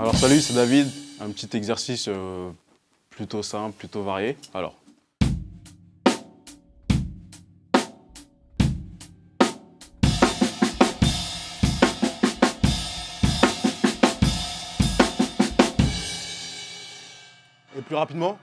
Alors Salut, c'est David. Un petit exercice euh, plutôt simple, plutôt varié. Alors. Et plus rapidement